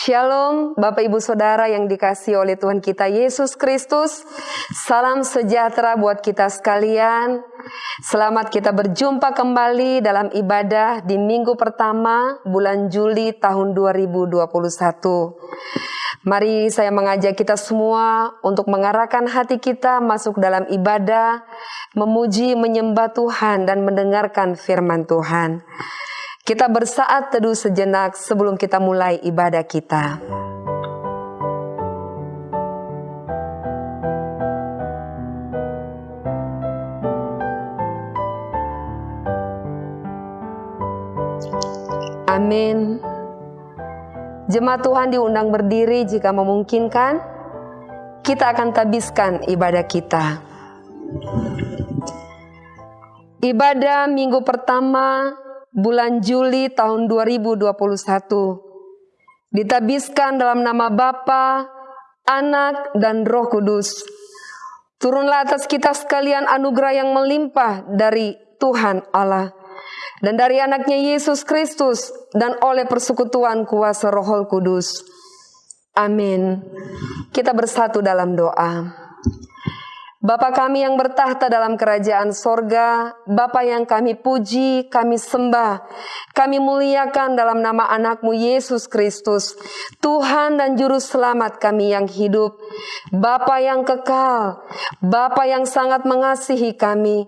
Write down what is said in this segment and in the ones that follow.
Shalom Bapak Ibu Saudara yang dikasih oleh Tuhan kita Yesus Kristus. Salam sejahtera buat kita sekalian. Selamat kita berjumpa kembali dalam ibadah di minggu pertama bulan Juli tahun 2021. Mari saya mengajak kita semua untuk mengarahkan hati kita masuk dalam ibadah, memuji, menyembah Tuhan dan mendengarkan firman Tuhan. Kita bersaat teduh sejenak sebelum kita mulai ibadah kita. Amin. Jemaat Tuhan diundang berdiri jika memungkinkan. Kita akan tabiskan ibadah kita. Ibadah minggu pertama bulan Juli tahun 2021. Ditabiskan dalam nama Bapa, Anak, dan Roh Kudus. Turunlah atas kita sekalian anugerah yang melimpah dari Tuhan Allah dan dari anaknya Yesus Kristus dan oleh persekutuan kuasa Roh Kudus. Amin. Kita bersatu dalam doa. Bapa kami yang bertahta dalam kerajaan sorga, Bapa yang kami puji, kami sembah, kami muliakan dalam nama anakmu Yesus Kristus, Tuhan dan Juru Selamat kami yang hidup, Bapa yang kekal, Bapa yang sangat mengasihi kami,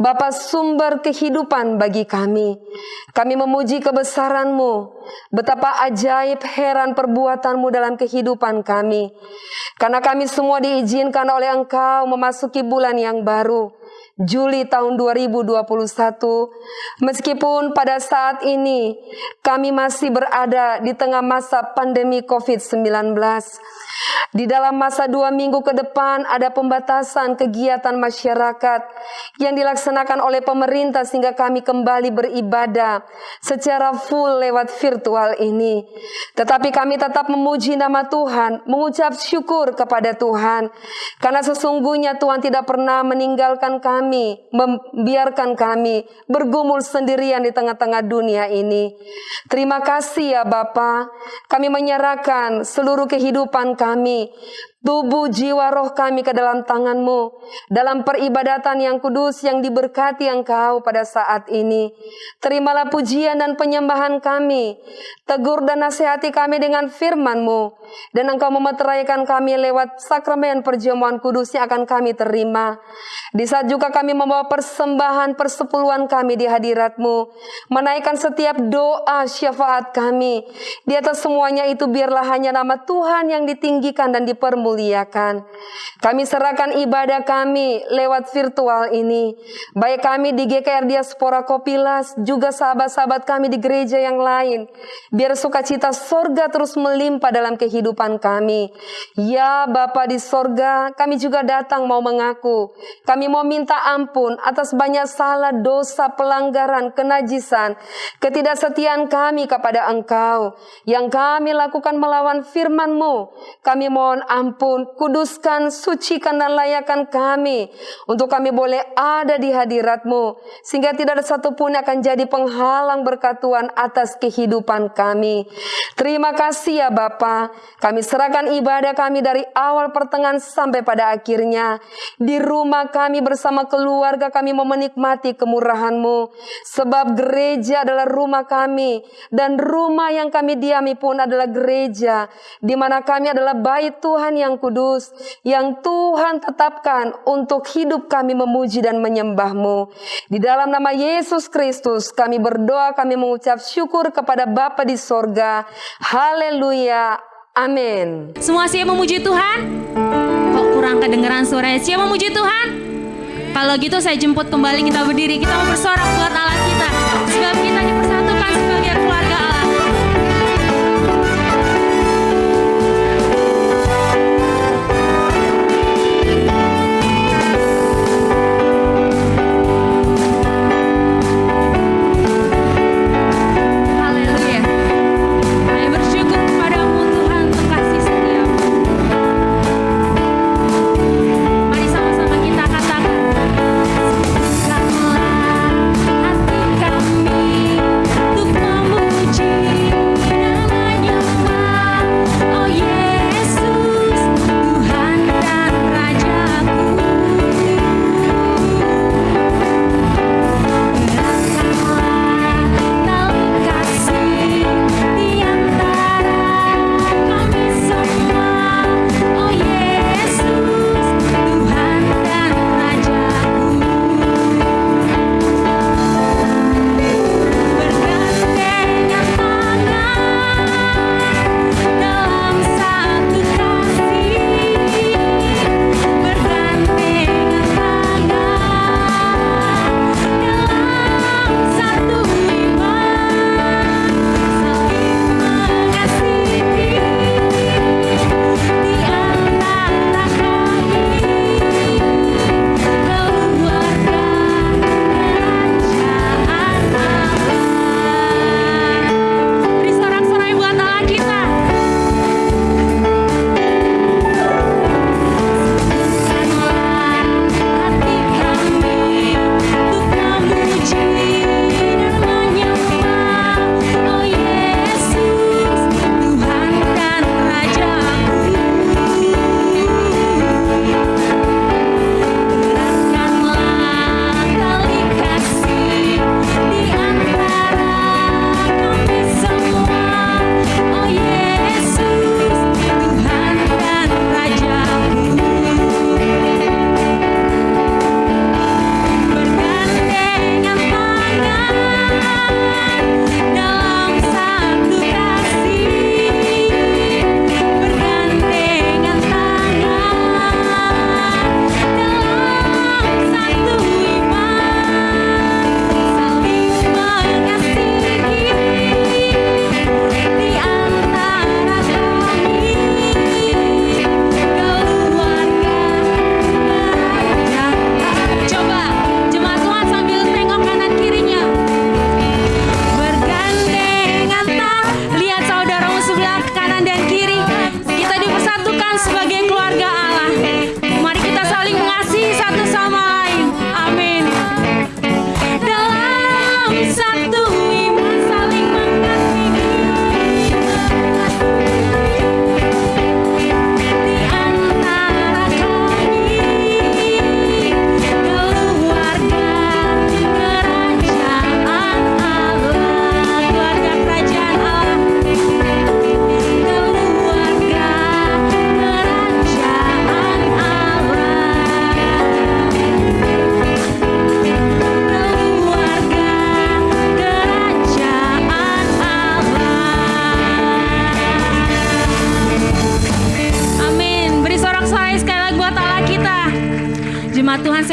Bapa sumber kehidupan bagi kami. Kami memuji kebesaranmu, betapa ajaib heran perbuatanmu dalam kehidupan kami. Karena kami semua diizinkan oleh engkau memasuki memasuki bulan yang baru, Juli tahun 2021. Meskipun pada saat ini kami masih berada di tengah masa pandemi COVID-19. Di dalam masa dua minggu ke depan ada pembatasan kegiatan masyarakat yang dilaksanakan oleh pemerintah sehingga kami kembali beribadah secara full lewat virtual ini. Tetapi kami tetap memuji nama Tuhan, mengucap syukur kepada Tuhan. Karena sesungguhnya Tuhan tidak pernah meninggalkan kami, membiarkan kami bergumul sendirian di tengah-tengah dunia ini. Terima kasih ya Bapa, kami menyerahkan seluruh kehidupan kami tubuh jiwa roh kami ke dalam tanganmu dalam peribadatan yang kudus yang diberkati engkau pada saat ini. Terimalah pujian dan penyembahan kami. Tegur dan nasihati kami dengan firmanmu. Dan engkau memeteraikan kami lewat sakramen perjamuan kudus yang akan kami terima. Di saat juga kami membawa persembahan persepuluhan kami di hadiratmu. Menaikkan setiap doa syafaat kami. Di atas semuanya itu biarlah hanya nama Tuhan yang ditinggikan dan dipermuliakan muliakan. Kami serahkan ibadah kami lewat virtual ini. Baik kami di GKR Diaspora Kopilas, juga sahabat-sahabat kami di gereja yang lain. Biar sukacita sorga terus melimpah dalam kehidupan kami. Ya Bapa di sorga, kami juga datang mau mengaku. Kami mau minta ampun atas banyak salah, dosa, pelanggaran, kenajisan, ketidaksetiaan kami kepada Engkau. Yang kami lakukan melawan firman-Mu. Kami mohon ampun ampun, kuduskan, sucikan dan layakkan kami untuk kami boleh ada di hadiratmu sehingga tidak ada satupun yang akan jadi penghalang berkat Tuhan atas kehidupan kami. Terima kasih ya Bapa. Kami serahkan ibadah kami dari awal pertengahan sampai pada akhirnya. Di rumah kami bersama keluarga kami mau menikmati kemurahanmu. Sebab gereja adalah rumah kami dan rumah yang kami diami pun adalah gereja di mana kami adalah bait Tuhan yang yang kudus yang Tuhan tetapkan untuk hidup kami memuji dan menyembahmu. Di dalam nama Yesus Kristus kami berdoa, kami mengucap syukur kepada Bapa di sorga. Haleluya. Amin. Semua siap memuji Tuhan? Kok kurang kedengeran suaranya? Siap memuji Tuhan? Kalau gitu saya jemput kembali kita berdiri. Kita mau bersorak buat Allah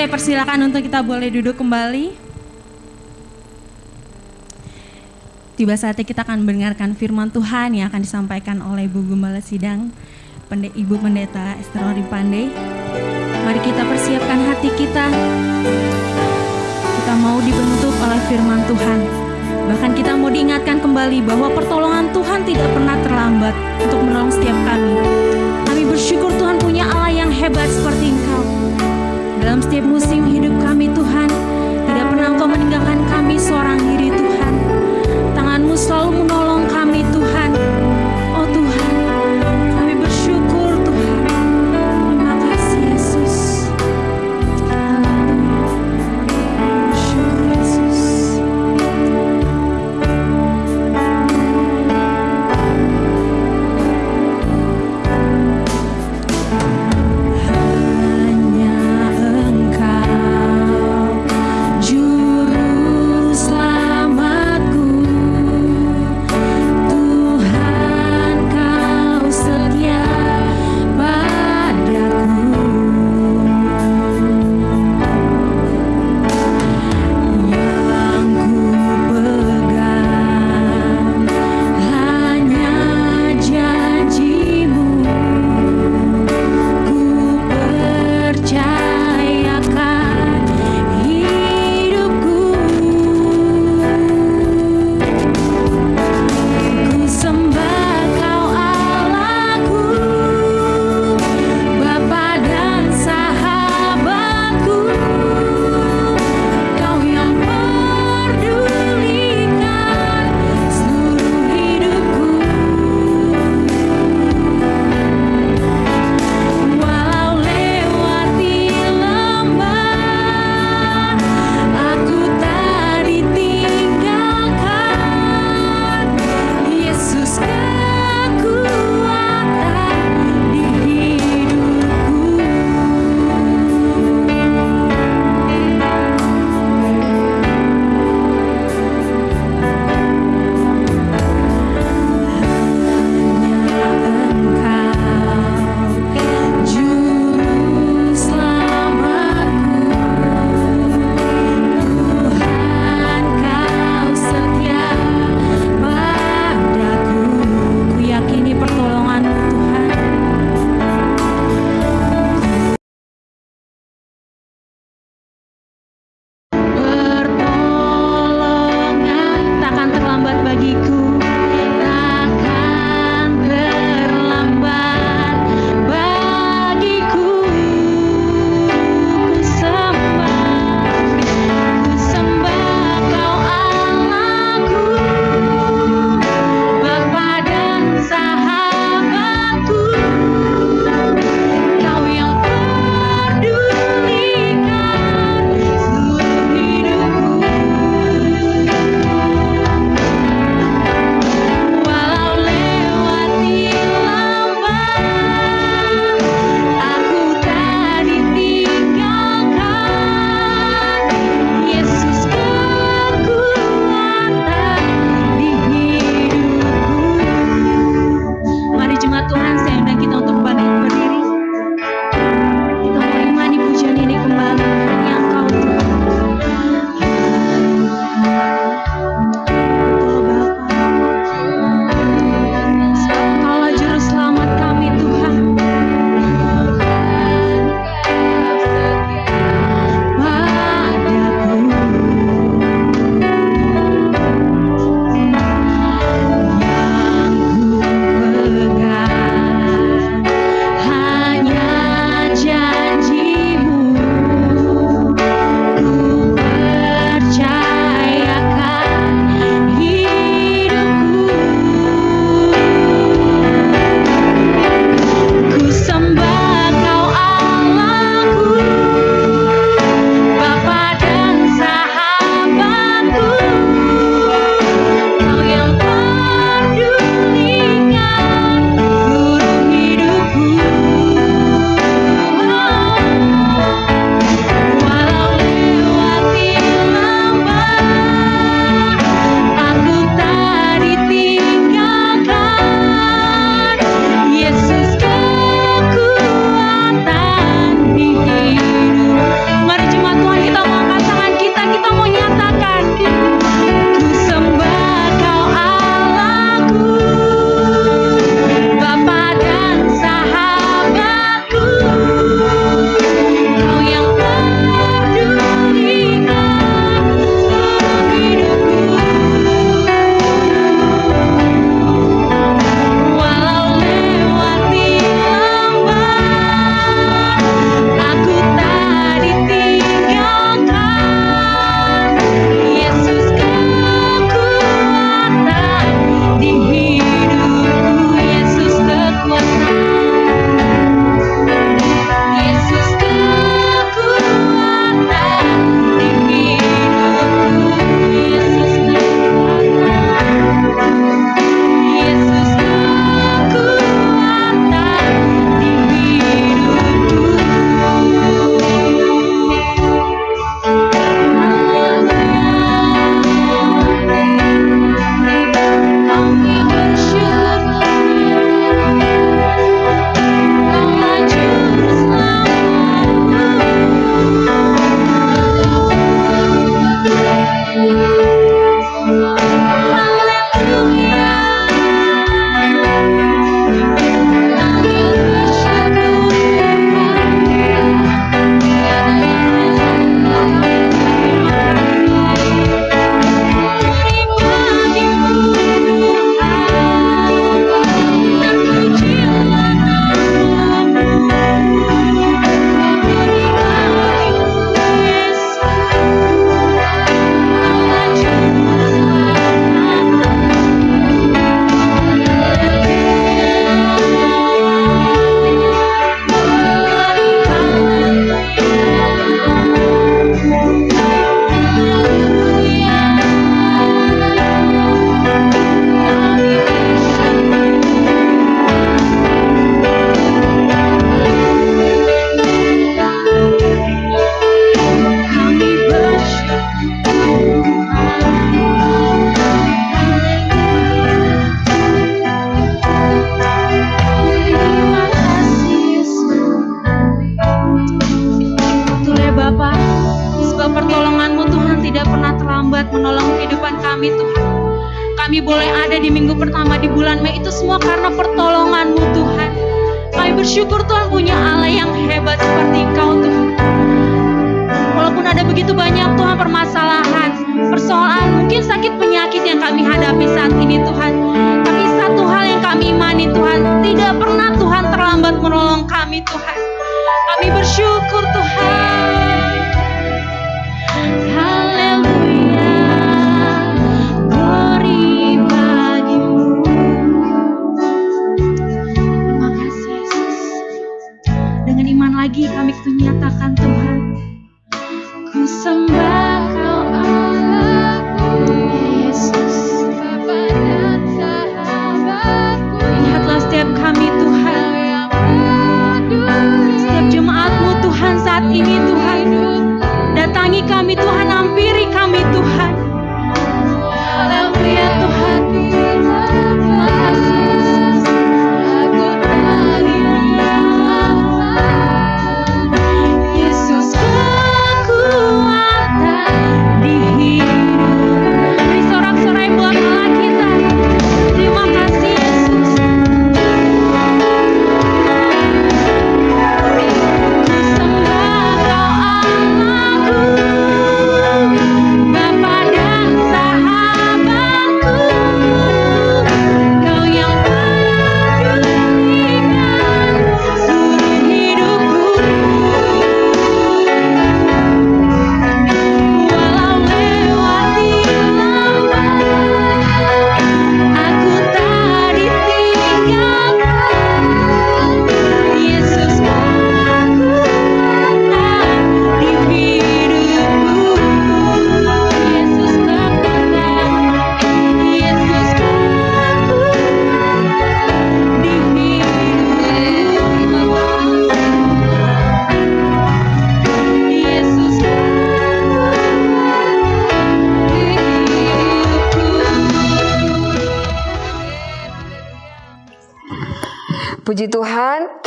persilakan untuk kita boleh duduk kembali. Tiba saatnya kita akan mendengarkan firman Tuhan yang akan disampaikan oleh Ibu Gembala Sidang, Ibu Pendeta Esther Pandey. Mari kita persiapkan hati kita. Kita mau dibentuk oleh firman Tuhan. Bahkan kita mau diingatkan kembali bahwa pertolongan Tuhan tidak pernah terlambat untuk menolong setiap kami. Kami bersyukur Tuhan punya Allah yang hebat seperti Engkau. Dalam setiap musim hidup kami Tuhan, tidak pernah Engkau meninggalkan kami seorang diri Tuhan. Tanganmu selalu menolong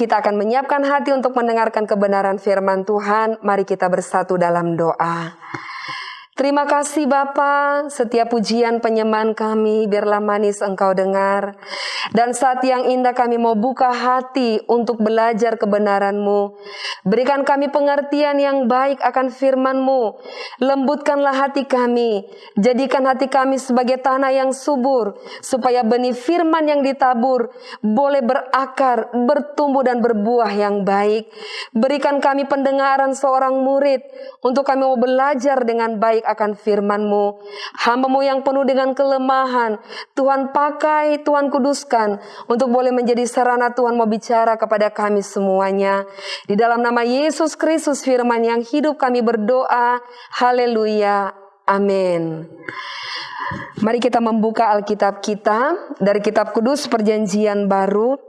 kita akan menyiapkan hati untuk mendengarkan kebenaran firman Tuhan. Mari kita bersatu dalam doa. Terima kasih Bapa, setiap pujian penyembahan kami biarlah manis Engkau dengar. Dan saat yang indah kami mau buka hati untuk belajar kebenaran-Mu. Berikan kami pengertian yang baik akan firman-Mu. Lembutkanlah hati kami, jadikan hati kami sebagai tanah yang subur, supaya benih firman yang ditabur boleh berakar, bertumbuh dan berbuah yang baik. Berikan kami pendengaran seorang murid, untuk kami mau belajar dengan baik akan firman-Mu. Hamba-Mu yang penuh dengan kelemahan, Tuhan pakai, Tuhan kuduskan, untuk boleh menjadi sarana Tuhan mau bicara kepada kami semuanya. Di dalam nama Yesus Kristus firman yang hidup kami berdoa, haleluya, amin. Mari kita membuka Alkitab kita dari kitab kudus perjanjian baru.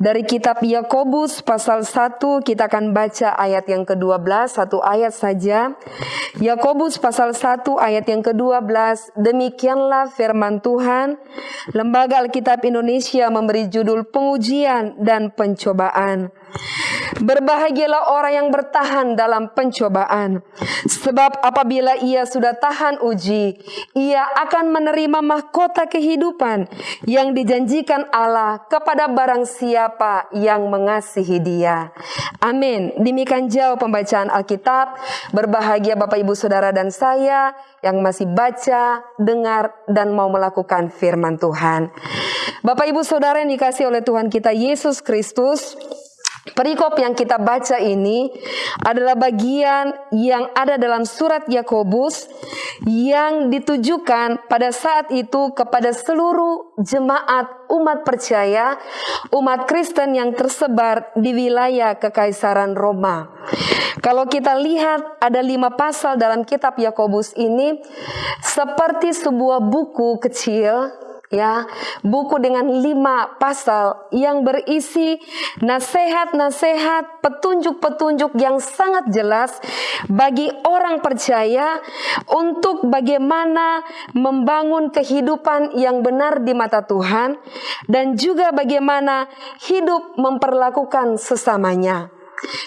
Dari kitab Yakobus pasal 1 kita akan baca ayat yang ke-12 satu ayat saja. Yakobus pasal 1 ayat yang ke-12 demikianlah firman Tuhan. Lembaga Alkitab Indonesia memberi judul pengujian dan pencobaan. Berbahagialah orang yang bertahan dalam pencobaan, sebab apabila ia sudah tahan uji, ia akan menerima mahkota kehidupan yang dijanjikan Allah kepada barang siapa yang mengasihi Dia. Amin. Demikian jauh pembacaan Alkitab. Berbahagia Bapak Ibu Saudara dan saya yang masih baca, dengar, dan mau melakukan firman Tuhan. Bapak Ibu Saudara yang dikasih oleh Tuhan kita Yesus Kristus, Perikop yang kita baca ini adalah bagian yang ada dalam surat Yakobus yang ditujukan pada saat itu kepada seluruh jemaat umat percaya, umat Kristen yang tersebar di wilayah Kekaisaran Roma. Kalau kita lihat ada lima pasal dalam kitab Yakobus ini seperti sebuah buku kecil ya buku dengan lima pasal yang berisi nasihat-nasihat petunjuk-petunjuk yang sangat jelas bagi orang percaya untuk bagaimana membangun kehidupan yang benar di mata Tuhan dan juga bagaimana hidup memperlakukan sesamanya.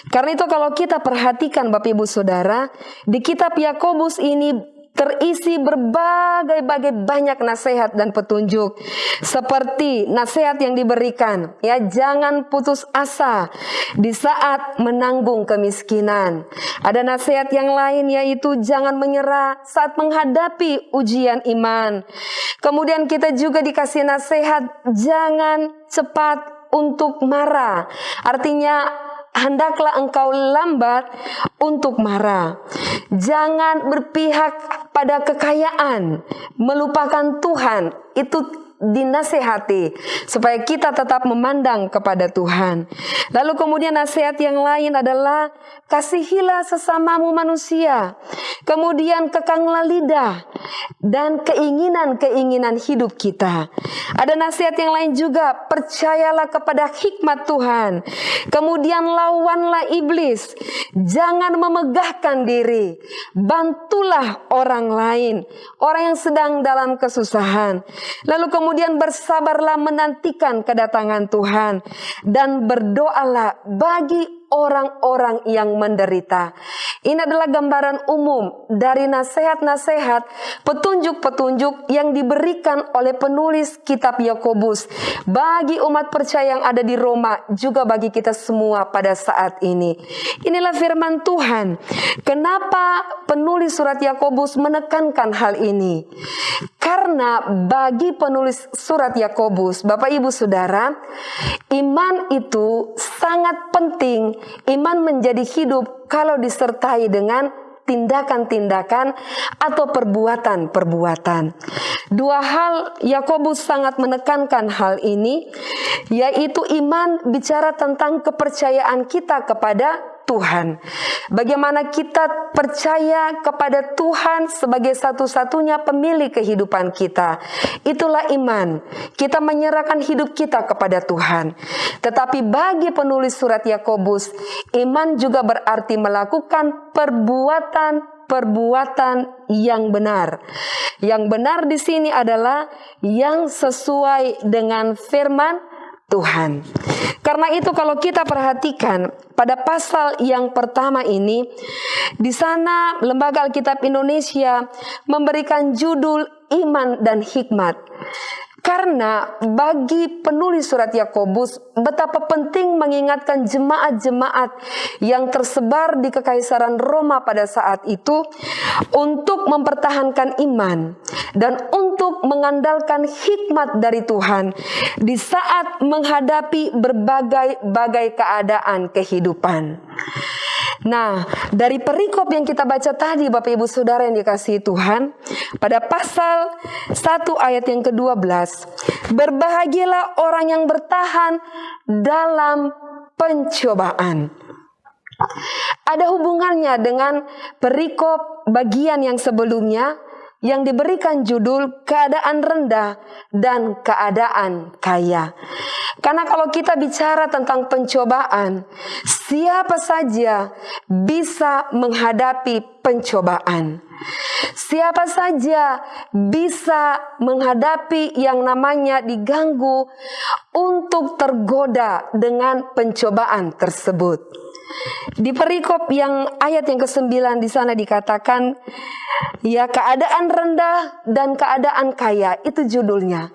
Karena itu kalau kita perhatikan Bapak Ibu Saudara, di kitab Yakobus ini terisi berbagai-bagai banyak nasihat dan petunjuk. Seperti nasihat yang diberikan ya jangan putus asa di saat menanggung kemiskinan. Ada nasihat yang lain yaitu jangan menyerah saat menghadapi ujian iman. Kemudian kita juga dikasih nasihat jangan cepat untuk marah. Artinya hendaklah engkau lambat untuk marah. Jangan berpihak pada kekayaan, melupakan Tuhan. Itu dinasehati supaya kita tetap memandang kepada Tuhan. Lalu kemudian nasihat yang lain adalah kasihilah sesamamu manusia. Kemudian kekanglah lidah dan keinginan-keinginan hidup kita. Ada nasihat yang lain juga, percayalah kepada hikmat Tuhan. Kemudian lawanlah iblis. Jangan memegahkan diri. Bantulah orang lain, orang yang sedang dalam kesusahan. Lalu kemudian Kemudian bersabarlah menantikan kedatangan Tuhan. Dan berdoalah bagi orang-orang yang menderita. Ini adalah gambaran umum dari nasihat-nasihat, petunjuk-petunjuk yang diberikan oleh penulis kitab Yakobus bagi umat percaya yang ada di Roma, juga bagi kita semua pada saat ini. Inilah firman Tuhan. Kenapa penulis surat Yakobus menekankan hal ini? Karena bagi penulis surat Yakobus, Bapak Ibu Saudara, iman itu sangat penting Iman menjadi hidup kalau disertai dengan tindakan-tindakan atau perbuatan-perbuatan. Dua hal Yakobus sangat menekankan hal ini, yaitu iman bicara tentang kepercayaan kita kepada Tuhan. Bagaimana kita percaya kepada Tuhan sebagai satu-satunya pemilik kehidupan kita. Itulah iman. Kita menyerahkan hidup kita kepada Tuhan. Tetapi bagi penulis surat Yakobus, iman juga berarti melakukan perbuatan perbuatan yang benar. Yang benar di sini adalah yang sesuai dengan firman Tuhan. Karena itu kalau kita perhatikan pada pasal yang pertama ini di sana Lembaga Alkitab Indonesia memberikan judul iman dan hikmat. Karena bagi penulis surat Yakobus betapa penting mengingatkan jemaat-jemaat yang tersebar di kekaisaran Roma pada saat itu untuk mempertahankan iman dan untuk mengandalkan hikmat dari Tuhan di saat menghadapi berbagai-bagai keadaan kehidupan. Nah, dari perikop yang kita baca tadi Bapak Ibu Saudara yang dikasihi Tuhan, pada pasal 1 ayat yang ke-12, berbahagialah orang yang bertahan dalam pencobaan. Ada hubungannya dengan perikop bagian yang sebelumnya yang diberikan judul keadaan rendah dan keadaan kaya. Karena kalau kita bicara tentang pencobaan, siapa saja bisa menghadapi pencobaan. Siapa saja bisa menghadapi yang namanya diganggu untuk tergoda dengan pencobaan tersebut. Di perikop yang ayat yang ke-9 di sana dikatakan ya keadaan rendah dan keadaan kaya itu judulnya.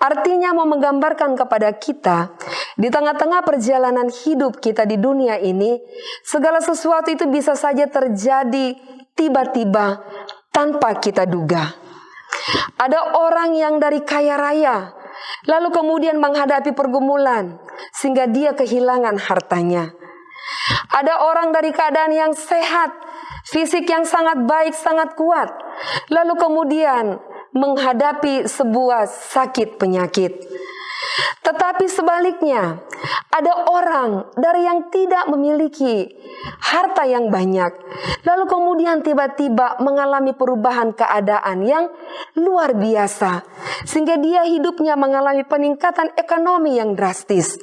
Artinya mau menggambarkan kepada kita di tengah-tengah perjalanan hidup kita di dunia ini segala sesuatu itu bisa saja terjadi tiba-tiba tanpa kita duga. Ada orang yang dari kaya raya lalu kemudian menghadapi pergumulan sehingga dia kehilangan hartanya. Ada orang dari keadaan yang sehat, fisik yang sangat baik, sangat kuat, lalu kemudian menghadapi sebuah sakit penyakit. Tetapi sebaliknya, ada orang dari yang tidak memiliki harta yang banyak, lalu kemudian tiba-tiba mengalami perubahan keadaan yang luar biasa, sehingga dia hidupnya mengalami peningkatan ekonomi yang drastis.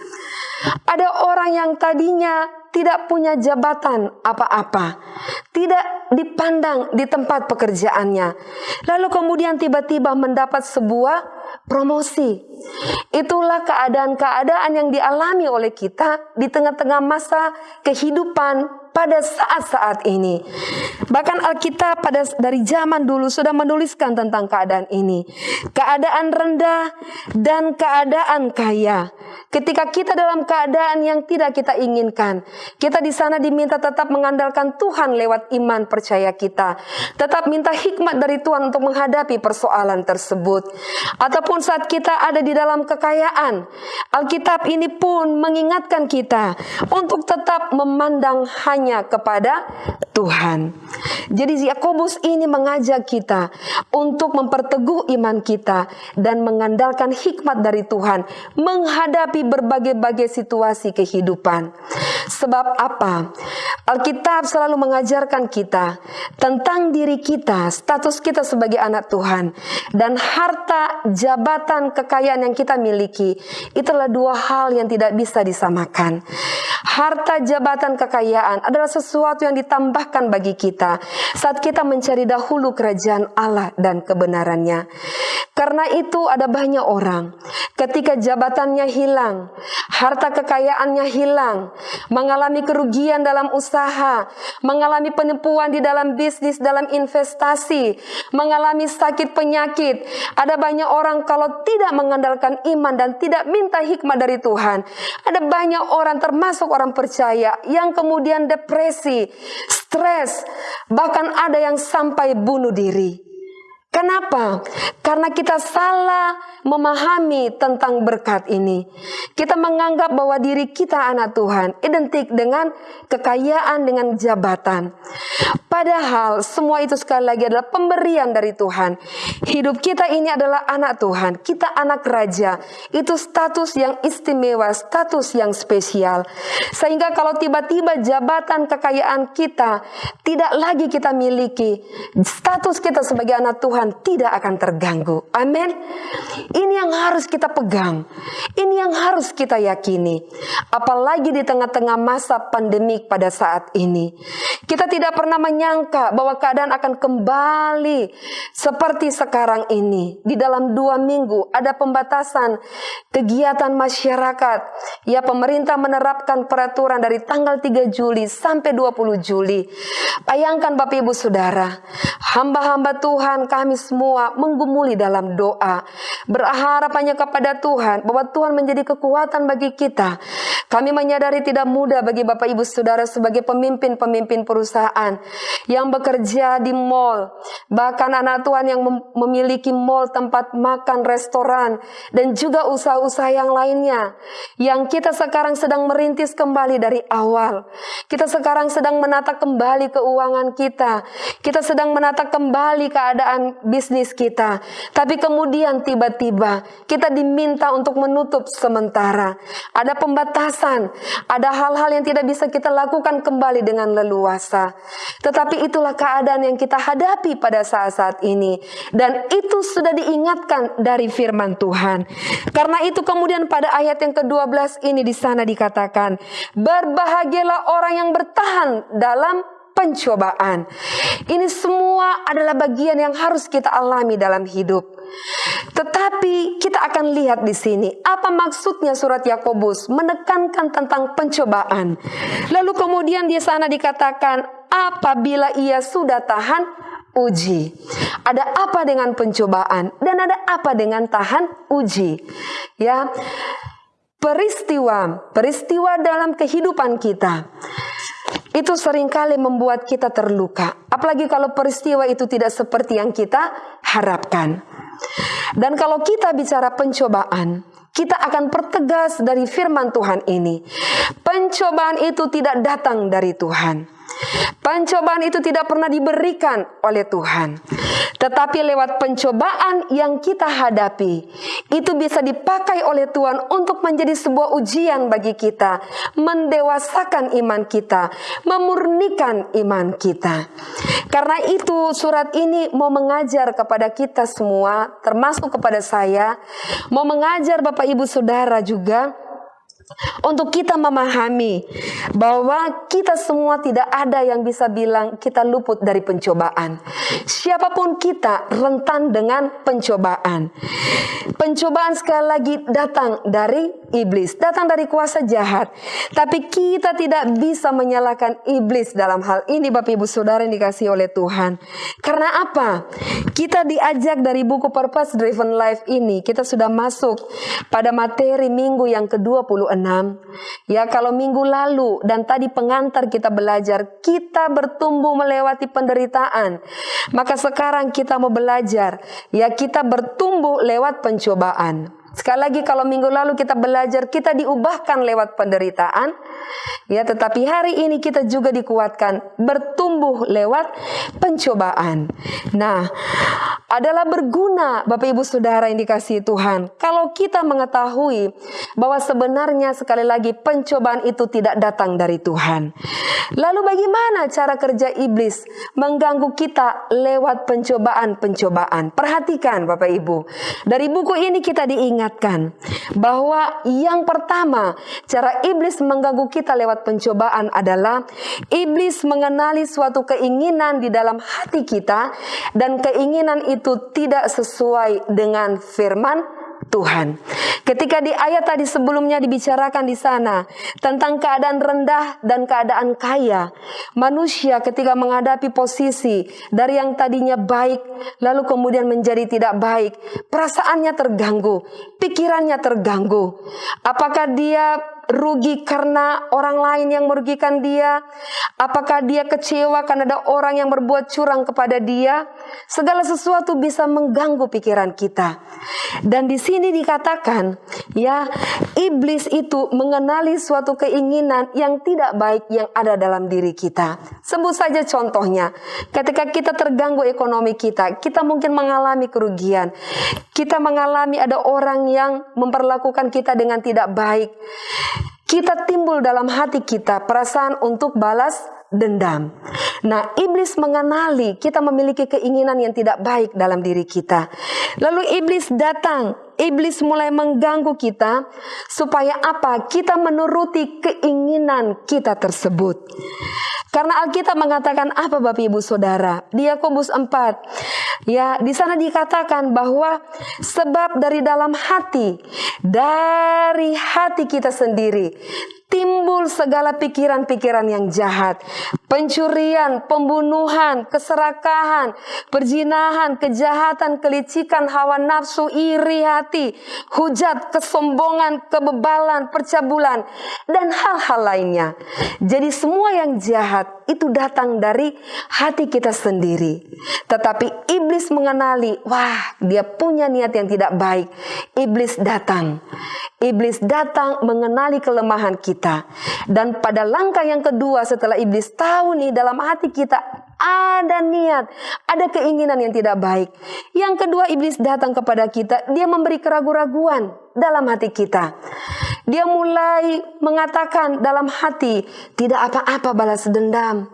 Ada orang yang tadinya tidak punya jabatan apa-apa, tidak dipandang di tempat pekerjaannya, lalu kemudian tiba-tiba mendapat sebuah promosi. Itulah keadaan-keadaan yang dialami oleh kita di tengah-tengah masa kehidupan pada saat-saat ini. Bahkan Alkitab pada dari zaman dulu sudah menuliskan tentang keadaan ini. Keadaan rendah dan keadaan kaya. Ketika kita dalam keadaan yang tidak kita inginkan, kita di sana diminta tetap mengandalkan Tuhan lewat iman percaya kita. Tetap minta hikmat dari Tuhan untuk menghadapi persoalan tersebut. Ataupun saat kita ada dalam kekayaan, Alkitab ini pun mengingatkan kita untuk tetap memandang hanya kepada Tuhan. Jadi Yakobus ini mengajak kita untuk memperteguh iman kita dan mengandalkan hikmat dari Tuhan menghadapi berbagai-bagai situasi kehidupan. Sebab apa? Alkitab selalu mengajarkan kita tentang diri kita, status kita sebagai anak Tuhan, dan harta, jabatan, kekayaan yang kita miliki. Itulah dua hal yang tidak bisa disamakan. Harta, jabatan, kekayaan adalah sesuatu yang ditambahkan bagi kita saat kita mencari dahulu kerajaan Allah dan kebenarannya. Karena itu ada banyak orang ketika jabatannya hilang, harta kekayaannya hilang, mengalami kerugian dalam usaha, mengalami penipuan di dalam bisnis, dalam investasi, mengalami sakit penyakit. Ada banyak orang kalau tidak mengandalkan iman dan tidak minta hikmat dari Tuhan. Ada banyak orang termasuk orang percaya yang kemudian depresi, stres, bahkan ada yang sampai bunuh diri. Kenapa? Karena kita salah memahami tentang berkat ini. Kita menganggap bahwa diri kita anak Tuhan identik dengan kekayaan, dengan jabatan. Padahal semua itu sekali lagi adalah pemberian dari Tuhan. Hidup kita ini adalah anak Tuhan. Kita anak raja. Itu status yang istimewa, status yang spesial. Sehingga kalau tiba-tiba jabatan kekayaan kita tidak lagi kita miliki, status kita sebagai anak Tuhan Tuhan tidak akan terganggu. Amin. Ini yang harus kita pegang. Ini yang harus kita yakini. Apalagi di tengah-tengah masa pandemik pada saat ini. Kita tidak pernah menyangka bahwa keadaan akan kembali seperti sekarang ini. Di dalam dua minggu ada pembatasan kegiatan masyarakat. Ya pemerintah menerapkan peraturan dari tanggal 3 Juli sampai 20 Juli. Bayangkan Bapak Ibu Saudara, hamba-hamba Tuhan kami semua menggumuli dalam doa. Berharap hanya kepada Tuhan bahwa Tuhan menjadi kekuatan bagi kita. Kami menyadari tidak mudah bagi Bapak Ibu Saudara sebagai pemimpin-pemimpin perusahaan yang bekerja di mall. Bahkan anak Tuhan yang memiliki mall tempat makan, restoran, dan juga usaha-usaha yang lainnya. Yang kita sekarang sedang merintis kembali dari awal. Kita sekarang sedang menata kembali keuangan kita. Kita sedang menata kembali keadaan bisnis kita. Tapi kemudian tiba-tiba kita diminta untuk menutup sementara. Ada pembatasan, ada hal-hal yang tidak bisa kita lakukan kembali dengan leluasa. Tetapi itulah keadaan yang kita hadapi pada saat-saat ini. Dan itu sudah diingatkan dari firman Tuhan. Karena itu kemudian pada ayat yang ke-12 ini di sana dikatakan, berbahagialah orang yang bertahan dalam pencobaan. Ini semua adalah bagian yang harus kita alami dalam hidup. Tetapi kita akan lihat di sini apa maksudnya surat Yakobus menekankan tentang pencobaan. Lalu kemudian di sana dikatakan apabila ia sudah tahan uji. Ada apa dengan pencobaan dan ada apa dengan tahan uji? Ya. Peristiwa, peristiwa dalam kehidupan kita itu sering kali membuat kita terluka. Apalagi kalau peristiwa itu tidak seperti yang kita harapkan. Dan kalau kita bicara pencobaan, kita akan pertegas dari firman Tuhan ini. Pencobaan itu tidak datang dari Tuhan. Pencobaan itu tidak pernah diberikan oleh Tuhan. Tetapi lewat pencobaan yang kita hadapi, itu bisa dipakai oleh Tuhan untuk menjadi sebuah ujian bagi kita, mendewasakan iman kita, memurnikan iman kita. Karena itu surat ini mau mengajar kepada kita semua, termasuk kepada saya, mau mengajar Bapak Ibu Saudara juga, untuk kita memahami bahwa kita semua tidak ada yang bisa bilang kita luput dari pencobaan. Siapa pun kita rentan dengan pencobaan. Pencobaan sekali lagi datang dari iblis, datang dari kuasa jahat. Tapi kita tidak bisa menyalahkan iblis dalam hal ini Bapak Ibu Saudara yang dikasih oleh Tuhan. Karena apa? Kita diajak dari buku Purpose Driven Life ini, kita sudah masuk pada materi minggu yang ke-26 Ya kalau minggu lalu dan tadi pengantar kita belajar, kita bertumbuh melewati penderitaan. Maka sekarang kita mau belajar, ya kita bertumbuh lewat pencobaan. Sekali lagi kalau minggu lalu kita belajar kita diubahkan lewat penderitaan ya tetapi hari ini kita juga dikuatkan bertumbuh lewat pencobaan. Nah, adalah berguna Bapak Ibu Saudara yang dikasihi Tuhan kalau kita mengetahui bahwa sebenarnya sekali lagi pencobaan itu tidak datang dari Tuhan. Lalu bagaimana cara kerja iblis mengganggu kita lewat pencobaan-pencobaan? Perhatikan Bapak Ibu. Dari buku ini kita diingat ingatkan bahwa yang pertama cara iblis mengganggu kita lewat pencobaan adalah iblis mengenali suatu keinginan di dalam hati kita dan keinginan itu tidak sesuai dengan firman Tuhan. Ketika di ayat tadi sebelumnya dibicarakan di sana tentang keadaan rendah dan keadaan kaya, manusia ketika menghadapi posisi dari yang tadinya baik lalu kemudian menjadi tidak baik, perasaannya terganggu, pikirannya terganggu. Apakah dia rugi karena orang lain yang merugikan dia? Apakah dia kecewa karena ada orang yang berbuat curang kepada dia? Segala sesuatu bisa mengganggu pikiran kita. Dan di sini dikatakan, ya, iblis itu mengenali suatu keinginan yang tidak baik yang ada dalam diri kita. Sebut saja contohnya, ketika kita terganggu ekonomi kita, kita mungkin mengalami kerugian. Kita mengalami ada orang yang memperlakukan kita dengan tidak baik kita timbul dalam hati kita perasaan untuk balas dendam. Nah, iblis mengenali kita memiliki keinginan yang tidak baik dalam diri kita. Lalu iblis datang, iblis mulai mengganggu kita supaya apa? Kita menuruti keinginan kita tersebut. Karena Alkitab mengatakan apa Bapak Ibu Saudara? Yakobus 4. Ya, di sana dikatakan bahwa sebab dari dalam hati, dari hati kita sendiri timbul segala pikiran-pikiran yang jahat, pencurian, pembunuhan, keserakahan, perzinahan, kejahatan, kelicikan, hawa nafsu, iri hati, hujat, kesombongan, kebebalan, percabulan, dan hal-hal lainnya. Jadi semua yang jahat itu datang dari hati kita sendiri. Tetapi iblis mengenali, wah dia punya niat yang tidak baik. Iblis datang. Iblis datang mengenali kelemahan kita. Dan pada langkah yang kedua setelah iblis tahu nih dalam hati kita ada niat, ada keinginan yang tidak baik. Yang kedua iblis datang kepada kita, dia memberi keraguan-raguan dalam hati kita. Dia mulai mengatakan dalam hati, tidak apa-apa balas dendam.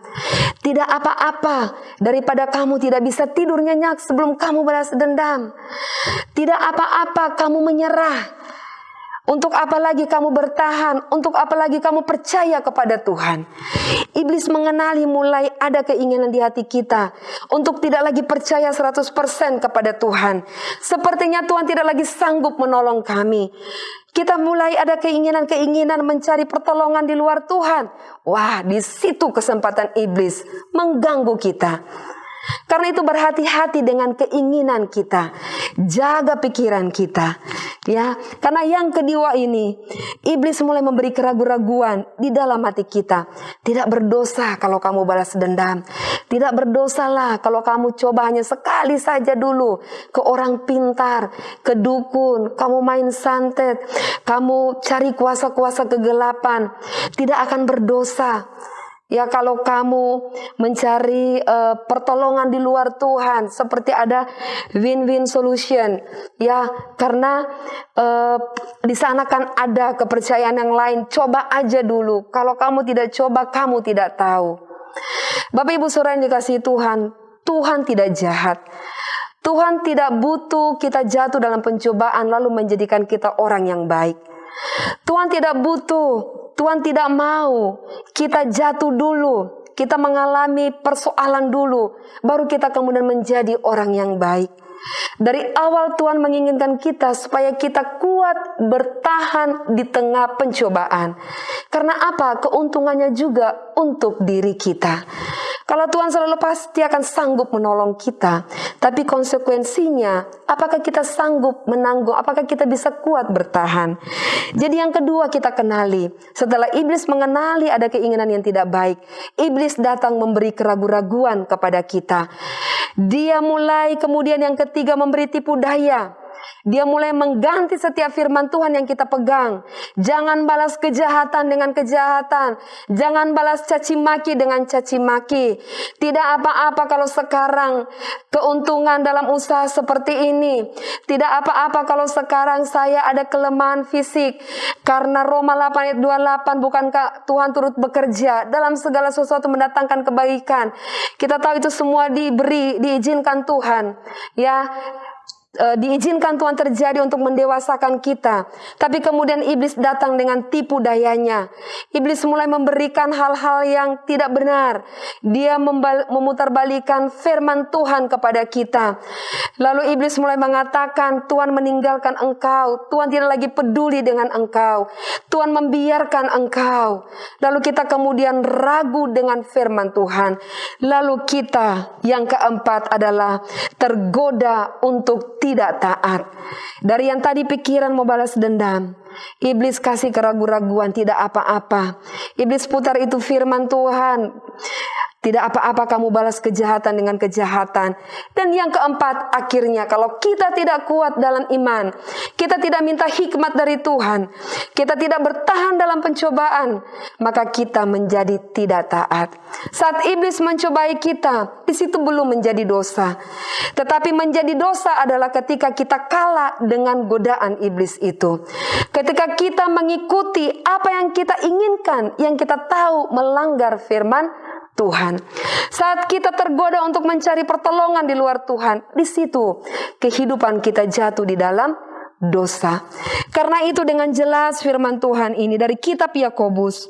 Tidak apa-apa daripada kamu tidak bisa tidur nyenyak sebelum kamu balas dendam. Tidak apa-apa kamu menyerah. Untuk apa lagi kamu bertahan? Untuk apa lagi kamu percaya kepada Tuhan? Iblis mengenali mulai ada keinginan di hati kita untuk tidak lagi percaya 100% kepada Tuhan. Sepertinya Tuhan tidak lagi sanggup menolong kami. Kita mulai ada keinginan-keinginan mencari pertolongan di luar Tuhan. Wah, di situ kesempatan iblis mengganggu kita. Karena itu berhati-hati dengan keinginan kita. Jaga pikiran kita. Ya, karena yang kedua ini iblis mulai memberi keraguan-raguan di dalam hati kita. Tidak berdosa kalau kamu balas dendam. Tidak berdosalah kalau kamu coba hanya sekali saja dulu ke orang pintar, ke dukun, kamu main santet, kamu cari kuasa-kuasa kegelapan. Tidak akan berdosa. Ya kalau kamu mencari uh, pertolongan di luar Tuhan seperti ada win-win solution. Ya karena uh, di sana kan ada kepercayaan yang lain. Coba aja dulu. Kalau kamu tidak coba kamu tidak tahu. Bapak Ibu Saudara yang dikasih Tuhan Tuhan tidak jahat. Tuhan tidak butuh kita jatuh dalam pencobaan lalu menjadikan kita orang yang baik Tuhan tidak butuh, Tuhan tidak mau kita jatuh dulu, kita mengalami persoalan dulu, baru kita kemudian menjadi orang yang baik. Dari awal Tuhan menginginkan kita supaya kita kuat bertahan di tengah pencobaan. Karena apa? Keuntungannya juga untuk diri kita. Kalau Tuhan selalu pasti akan sanggup menolong kita, tapi konsekuensinya, apakah kita sanggup menanggung? Apakah kita bisa kuat bertahan? Jadi, yang kedua, kita kenali setelah iblis mengenali ada keinginan yang tidak baik, iblis datang memberi keraguan-raguan kepada kita. Dia mulai kemudian yang ketiga memberi tipu daya. Dia mulai mengganti setiap firman Tuhan yang kita pegang. Jangan balas kejahatan dengan kejahatan. Jangan balas caci maki dengan caci maki. Tidak apa-apa kalau sekarang keuntungan dalam usaha seperti ini. Tidak apa-apa kalau sekarang saya ada kelemahan fisik. Karena Roma 8 ayat 28 bukankah Tuhan turut bekerja dalam segala sesuatu mendatangkan kebaikan. Kita tahu itu semua diberi, diizinkan Tuhan. Ya, uh, diizinkan Tuhan terjadi untuk mendewasakan kita. Tapi kemudian iblis datang dengan tipu dayanya. Iblis mulai memberikan hal-hal yang tidak benar. Dia memutarbalikan firman Tuhan kepada kita. Lalu iblis mulai mengatakan, Tuhan meninggalkan engkau. Tuhan tidak lagi peduli dengan engkau. Tuhan membiarkan engkau. Lalu kita kemudian ragu dengan firman Tuhan. Lalu kita yang keempat adalah tergoda untuk tidak taat. Dari yang tadi pikiran mau balas dendam, iblis kasih keraguan-raguan tidak apa-apa. Iblis putar itu firman Tuhan. Tidak apa-apa kamu balas kejahatan dengan kejahatan. Dan yang keempat, akhirnya kalau kita tidak kuat dalam iman, kita tidak minta hikmat dari Tuhan, kita tidak bertahan dalam pencobaan, maka kita menjadi tidak taat. Saat iblis mencobai kita, di situ belum menjadi dosa. Tetapi menjadi dosa adalah ketika kita kalah dengan godaan iblis itu. Ketika kita mengikuti apa yang kita inginkan, yang kita tahu melanggar firman Tuhan. Saat kita tergoda untuk mencari pertolongan di luar Tuhan, di situ kehidupan kita jatuh di dalam dosa. Karena itu dengan jelas firman Tuhan ini dari kitab Yakobus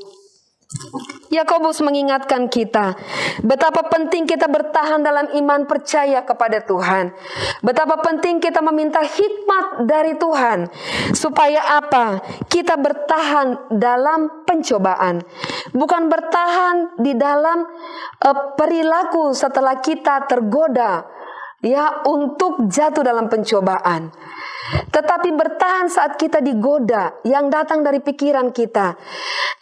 Yakobus mengingatkan kita betapa penting kita bertahan dalam iman percaya kepada Tuhan. Betapa penting kita meminta hikmat dari Tuhan supaya apa? Kita bertahan dalam pencobaan. Bukan bertahan di dalam uh, perilaku setelah kita tergoda ya untuk jatuh dalam pencobaan. Tetapi bertahan saat kita digoda yang datang dari pikiran kita.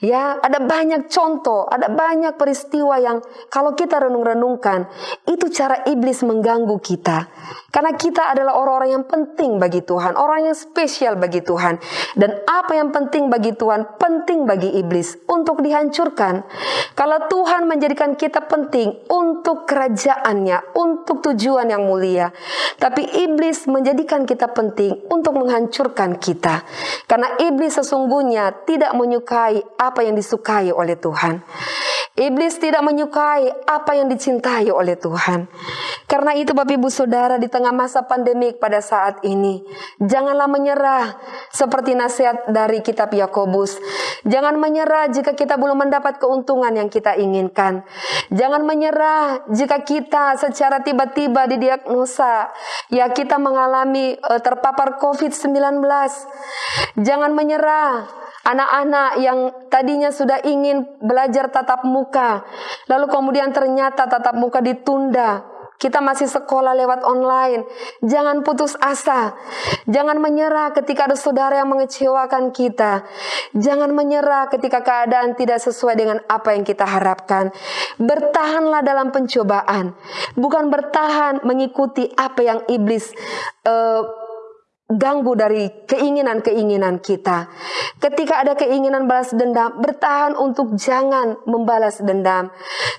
Ya, ada banyak contoh, ada banyak peristiwa yang kalau kita renung-renungkan, itu cara iblis mengganggu kita. Karena kita adalah orang-orang yang penting bagi Tuhan, orang yang spesial bagi Tuhan. Dan apa yang penting bagi Tuhan, penting bagi iblis untuk dihancurkan. Kalau Tuhan menjadikan kita penting untuk kerajaannya, untuk tujuan yang mulia. Tapi iblis menjadikan kita penting untuk menghancurkan kita. Karena iblis sesungguhnya tidak menyukai apa yang disukai oleh Tuhan. Iblis tidak menyukai apa yang dicintai oleh Tuhan. Karena itu Bapak Ibu Saudara di tengah masa pandemik pada saat ini, janganlah menyerah seperti nasihat dari kitab Yakobus. Jangan menyerah jika kita belum mendapat keuntungan yang kita inginkan. Jangan menyerah jika kita secara tiba-tiba didiagnosa ya kita mengalami uh, terpapar COVID-19. Jangan menyerah Anak-anak yang tadinya sudah ingin belajar tatap muka, lalu kemudian ternyata tatap muka ditunda. Kita masih sekolah lewat online. Jangan putus asa. Jangan menyerah ketika ada saudara yang mengecewakan kita. Jangan menyerah ketika keadaan tidak sesuai dengan apa yang kita harapkan. Bertahanlah dalam pencobaan. Bukan bertahan mengikuti apa yang iblis uh, ganggu dari keinginan-keinginan kita. Ketika ada keinginan balas dendam, bertahan untuk jangan membalas dendam.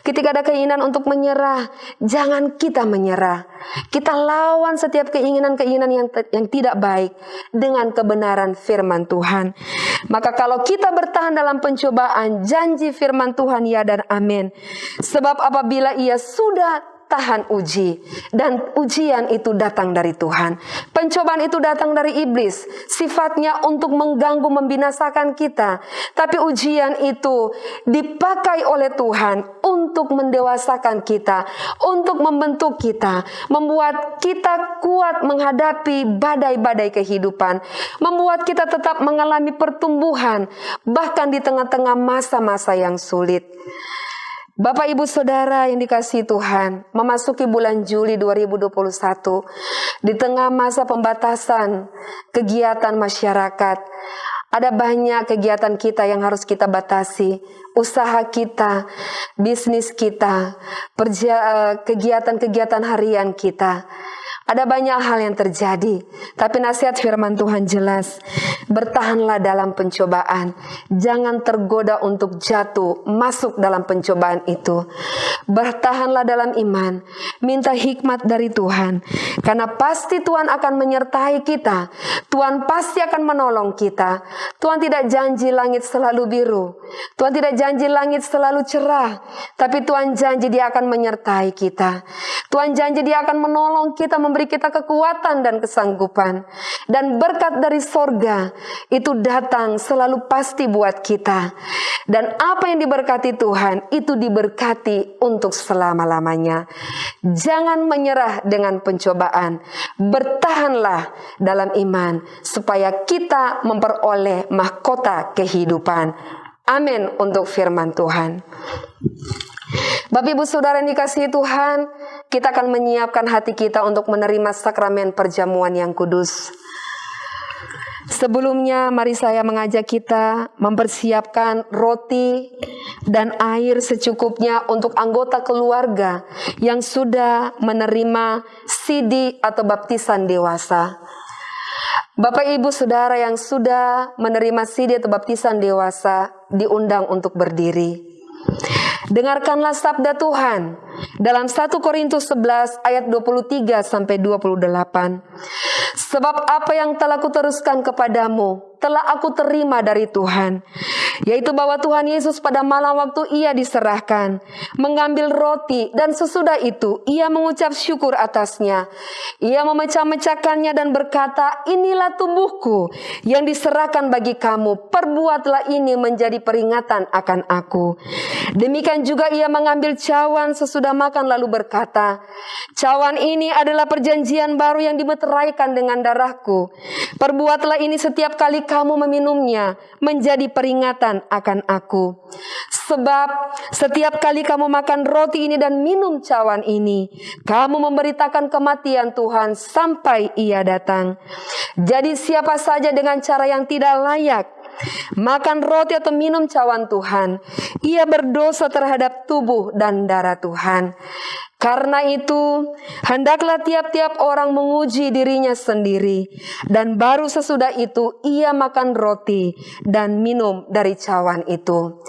Ketika ada keinginan untuk menyerah, jangan kita menyerah. Kita lawan setiap keinginan-keinginan yang yang tidak baik dengan kebenaran firman Tuhan. Maka kalau kita bertahan dalam pencobaan, janji firman Tuhan ya dan amin. Sebab apabila ia sudah tahan uji dan ujian itu datang dari Tuhan. Pencobaan itu datang dari iblis, sifatnya untuk mengganggu membinasakan kita. Tapi ujian itu dipakai oleh Tuhan untuk mendewasakan kita, untuk membentuk kita, membuat kita kuat menghadapi badai-badai kehidupan, membuat kita tetap mengalami pertumbuhan bahkan di tengah-tengah masa-masa yang sulit. Bapak Ibu Saudara yang dikasih Tuhan, memasuki bulan Juli 2021 di tengah masa pembatasan kegiatan masyarakat, ada banyak kegiatan kita yang harus kita batasi, usaha kita, bisnis kita, eh, kegiatan-kegiatan harian kita. Ada banyak hal yang terjadi, tapi nasihat firman Tuhan jelas. Bertahanlah dalam pencobaan. Jangan tergoda untuk jatuh masuk dalam pencobaan itu. Bertahanlah dalam iman. Minta hikmat dari Tuhan. Karena pasti Tuhan akan menyertai kita. Tuhan pasti akan menolong kita. Tuhan tidak janji langit selalu biru. Tuhan tidak janji langit selalu cerah. Tapi Tuhan janji dia akan menyertai kita. Tuhan janji dia akan menolong kita memberi kita kekuatan dan kesanggupan. Dan berkat dari sorga itu datang selalu pasti buat kita. Dan apa yang diberkati Tuhan itu diberkati untuk selama-lamanya. Jangan menyerah dengan pencobaan. Bertahanlah dalam iman supaya kita memperoleh mahkota kehidupan. Amin untuk firman Tuhan. Bapak Ibu Saudara yang dikasihi Tuhan, kita akan menyiapkan hati kita untuk menerima sakramen perjamuan yang kudus. Sebelumnya mari saya mengajak kita mempersiapkan roti dan air secukupnya untuk anggota keluarga yang sudah menerima sidi atau baptisan dewasa. Bapak Ibu Saudara yang sudah menerima sidi atau baptisan dewasa diundang untuk berdiri. Dengarkanlah sabda Tuhan dalam 1 Korintus 11 ayat 23 sampai 28. Sebab apa yang telah kuteruskan kepadamu telah aku terima dari Tuhan, yaitu bahwa Tuhan Yesus pada malam waktu ia diserahkan, mengambil roti dan sesudah itu ia mengucap syukur atasnya. Ia memecah-mecahkannya dan berkata, inilah tubuhku yang diserahkan bagi kamu, perbuatlah ini menjadi peringatan akan aku. Demikian juga ia mengambil cawan sesudah makan lalu berkata, cawan ini adalah perjanjian baru yang dimeteraikan dengan darahku. Perbuatlah ini setiap kali kamu meminumnya menjadi peringatan akan aku. Sebab setiap kali kamu makan roti ini dan minum cawan ini, kamu memberitakan kematian Tuhan sampai ia datang. Jadi siapa saja dengan cara yang tidak layak makan roti atau minum cawan Tuhan, ia berdosa terhadap tubuh dan darah Tuhan. Karena itu, hendaklah tiap-tiap orang menguji dirinya sendiri, dan baru sesudah itu ia makan roti dan minum dari cawan itu.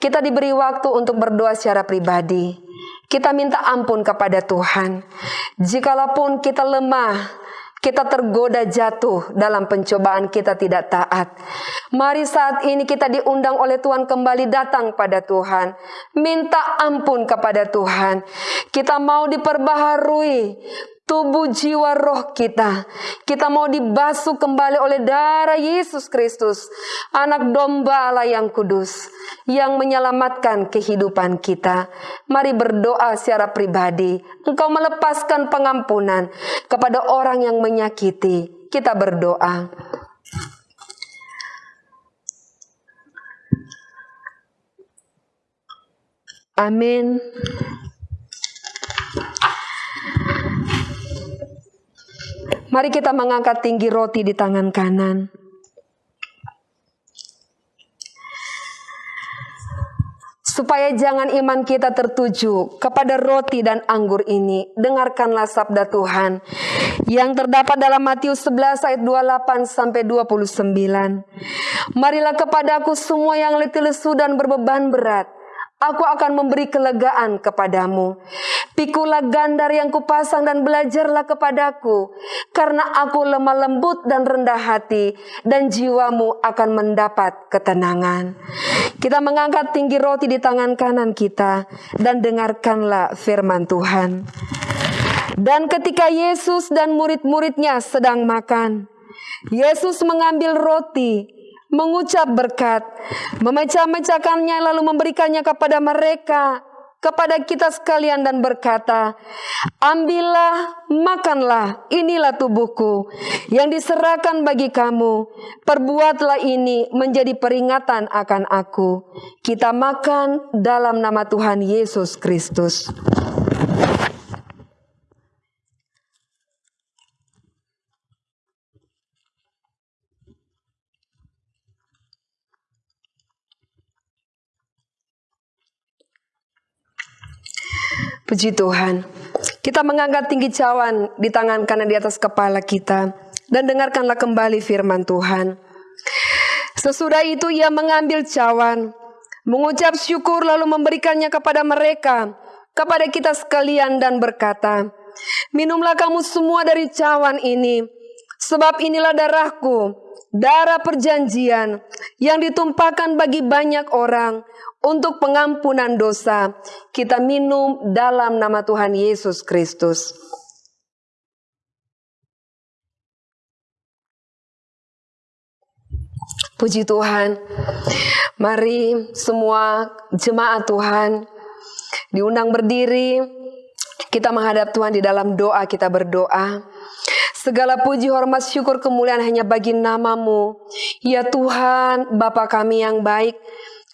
Kita diberi waktu untuk berdoa secara pribadi. Kita minta ampun kepada Tuhan. Jikalaupun kita lemah, kita tergoda jatuh dalam pencobaan kita tidak taat. Mari saat ini kita diundang oleh Tuhan kembali datang pada Tuhan. Minta ampun kepada Tuhan. Kita mau diperbaharui tubuh jiwa roh kita. Kita mau dibasuh kembali oleh darah Yesus Kristus, anak domba Allah yang kudus, yang menyelamatkan kehidupan kita. Mari berdoa secara pribadi. Engkau melepaskan pengampunan kepada orang yang menyakiti. Kita berdoa. Amin. Mari kita mengangkat tinggi roti di tangan kanan. Supaya jangan iman kita tertuju kepada roti dan anggur ini, dengarkanlah sabda Tuhan yang terdapat dalam Matius 11 ayat 28 sampai 29. Marilah kepadaku semua yang letih lesu dan berbeban berat, aku akan memberi kelegaan kepadamu. Pikulah gandar yang kupasang dan belajarlah kepadaku, karena aku lemah lembut dan rendah hati, dan jiwamu akan mendapat ketenangan. Kita mengangkat tinggi roti di tangan kanan kita dan dengarkanlah firman Tuhan. Dan ketika Yesus dan murid-muridnya sedang makan, Yesus mengambil roti, mengucap berkat, memecah-mecahkannya lalu memberikannya kepada mereka kepada kita sekalian dan berkata, Ambillah, makanlah, inilah tubuhku yang diserahkan bagi kamu. Perbuatlah ini menjadi peringatan akan aku. Kita makan dalam nama Tuhan Yesus Kristus. Puji Tuhan. Kita mengangkat tinggi cawan di tangan kanan di atas kepala kita dan dengarkanlah kembali firman Tuhan. Sesudah itu ia mengambil cawan, mengucap syukur lalu memberikannya kepada mereka, kepada kita sekalian dan berkata, Minumlah kamu semua dari cawan ini, sebab inilah darahku, darah perjanjian yang ditumpahkan bagi banyak orang untuk pengampunan dosa. Kita minum dalam nama Tuhan Yesus Kristus. Puji Tuhan. Mari semua jemaat Tuhan diundang berdiri. Kita menghadap Tuhan di dalam doa, kita berdoa. Segala puji, hormat, syukur, kemuliaan hanya bagi namamu. Ya Tuhan, Bapa kami yang baik.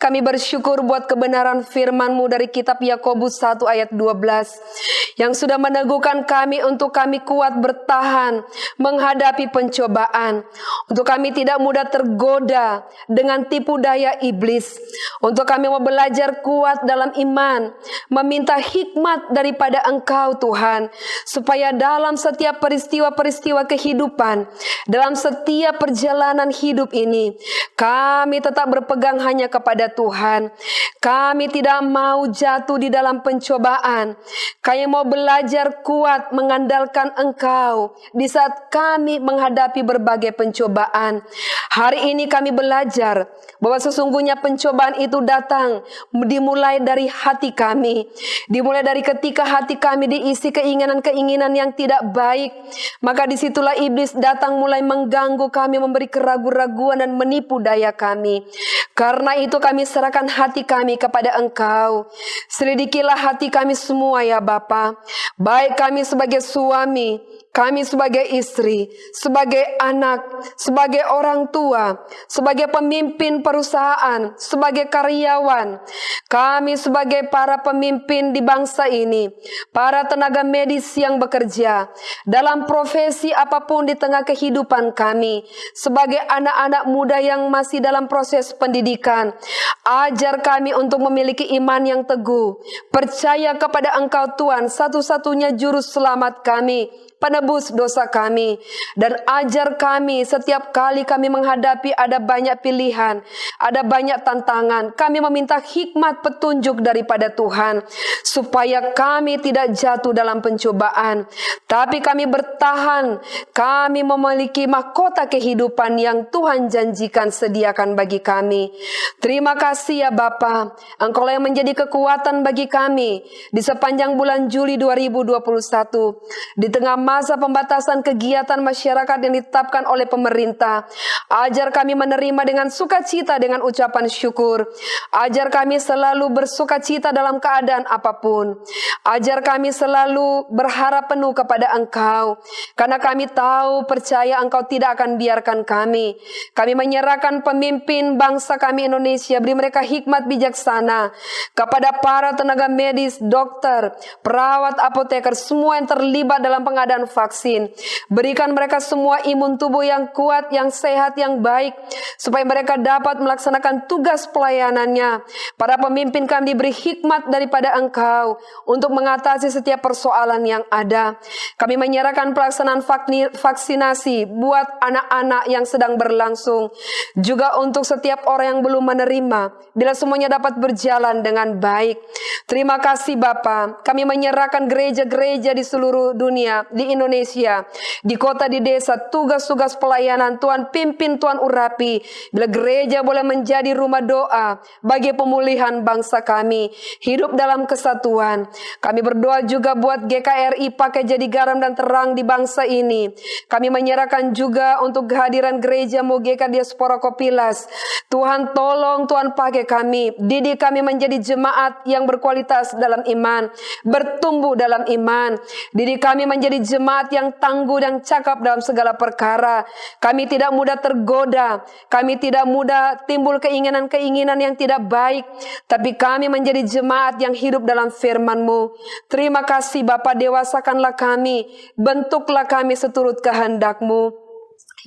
Kami bersyukur buat kebenaran firman-Mu dari kitab Yakobus 1 ayat 12 yang sudah meneguhkan kami untuk kami kuat bertahan menghadapi pencobaan, untuk kami tidak mudah tergoda dengan tipu daya iblis, untuk kami mau belajar kuat dalam iman, meminta hikmat daripada Engkau Tuhan, supaya dalam setiap peristiwa-peristiwa kehidupan, dalam setiap perjalanan hidup ini, kami tetap berpegang hanya kepada Tuhan. Kami tidak mau jatuh di dalam pencobaan. Kami mau belajar kuat mengandalkan Engkau di saat kami menghadapi berbagai pencobaan. Hari ini kami belajar bahwa sesungguhnya pencobaan itu datang dimulai dari hati kami. Dimulai dari ketika hati kami diisi keinginan-keinginan yang tidak baik. Maka di situlah iblis datang mulai mengganggu kami, memberi keraguan-raguan dan menipu daya kami. Karena itu kami serahkan hati kami kepada Engkau. Selidikilah hati kami semua ya Bapa. Baik kami sebagai suami, kami sebagai istri, sebagai anak, sebagai orang tua, sebagai pemimpin perusahaan, sebagai karyawan, kami sebagai para pemimpin di bangsa ini, para tenaga medis yang bekerja dalam profesi apa pun di tengah kehidupan kami, sebagai anak-anak muda yang masih dalam proses pendidikan, ajar kami untuk memiliki iman yang teguh, percaya kepada Engkau Tuhan, satu-satunya juru selamat kami, penebus dosa kami dan ajar kami setiap kali kami menghadapi ada banyak pilihan, ada banyak tantangan. Kami meminta hikmat petunjuk daripada Tuhan supaya kami tidak jatuh dalam pencobaan, tapi kami bertahan. Kami memiliki mahkota kehidupan yang Tuhan janjikan sediakan bagi kami. Terima kasih ya Bapa, Engkau yang menjadi kekuatan bagi kami di sepanjang bulan Juli 2021 di tengah masa pembatasan kegiatan masyarakat yang ditetapkan oleh pemerintah. Ajar kami menerima dengan sukacita dengan ucapan syukur. Ajar kami selalu bersukacita dalam keadaan apa pun. Ajar kami selalu berharap penuh kepada Engkau. Karena kami tahu percaya Engkau tidak akan biarkan kami. Kami menyerahkan pemimpin bangsa kami Indonesia. Beri mereka hikmat bijaksana. Kepada para tenaga medis, dokter, perawat, apoteker, semua yang terlibat dalam pengadaan vaksin. Berikan mereka semua imun tubuh yang kuat, yang sehat, yang baik, supaya mereka dapat melaksanakan tugas pelayanannya. Para pemimpin kami diberi hikmat daripada Engkau untuk mengatasi setiap persoalan yang ada. Kami menyerahkan pelaksanaan vaksinasi buat anak-anak yang sedang berlangsung, juga untuk setiap orang yang belum menerima, bila semuanya dapat berjalan dengan baik. Terima kasih Bapa. Kami menyerahkan gereja-gereja di seluruh dunia, di Indonesia, di kota, di desa, tugas-tugas pelayanan. Tuhan pimpin, Tuhan urapi. Bila gereja boleh menjadi rumah doa bagi pemulihan bangsa kami. Hidup dalam kesatuan. Kami berdoa juga buat GKRI pakai jadi garam dan terang di bangsa ini. Kami menyerahkan juga untuk kehadiran gereja Mugeka Diaspora Kopilas. Tuhan tolong, Tuhan pakai kami. Didik kami menjadi jemaat yang berkualitas dalam iman. Bertumbuh dalam iman. Didik kami menjadi jemaat yang tangguh dan cakap dalam segala perkara. Kami tidak mudah tergoda. Kami tidak mudah timbul keinginan-keinginan yang tidak baik. Tapi kami menjadi jemaat yang hidup dalam firman-Mu. Terima kasih Bapak dewasakanlah kami. Bentuklah kami seturut kehendak-Mu.